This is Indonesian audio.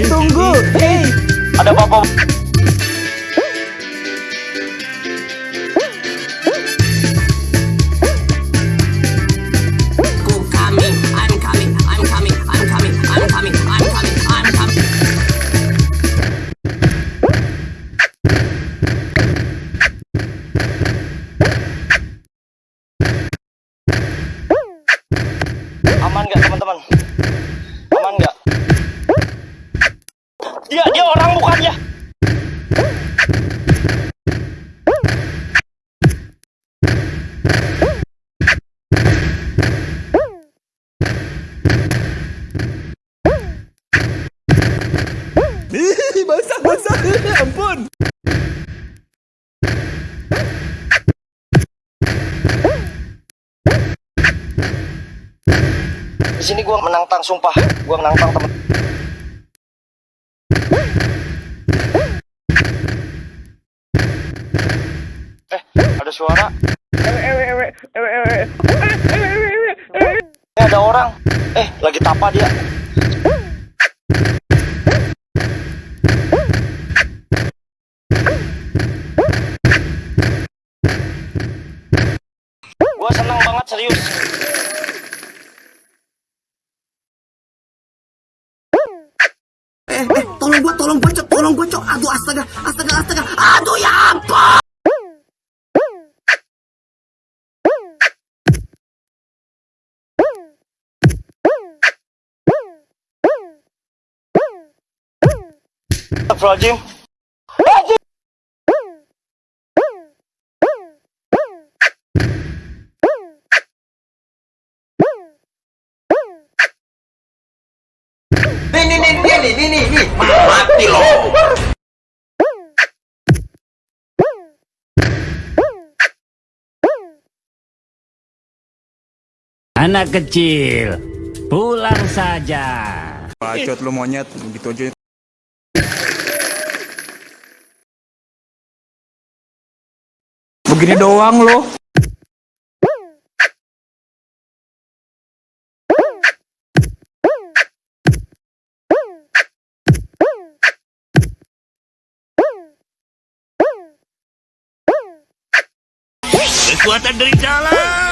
Iya, tunggu. Iya, iya. Hey, ada apa? aman nggak teman-teman Dia dia orang bukan ya? basah basah ampun Di sini gua menantang sumpah. Gua menantang teman. Eh, ada suara. Eh, ada orang. Eh, lagi tapa dia. Gua senang banget serius. Tolong gua, Cok. Aduh, astaga, astaga, astaga. Aduh, ya ampun. Astagfirullahaladzim. dia nih, nih. Mati. Anak kecil, pulang saja. Bacot lu monyet, gitu aja. Begini doang loh. Kekuatan dari. Ya.